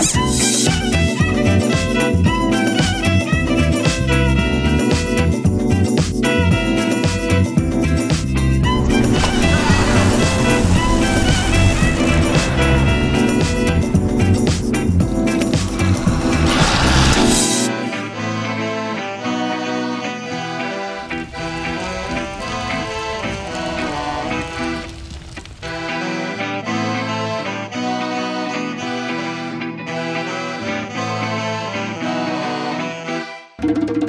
you you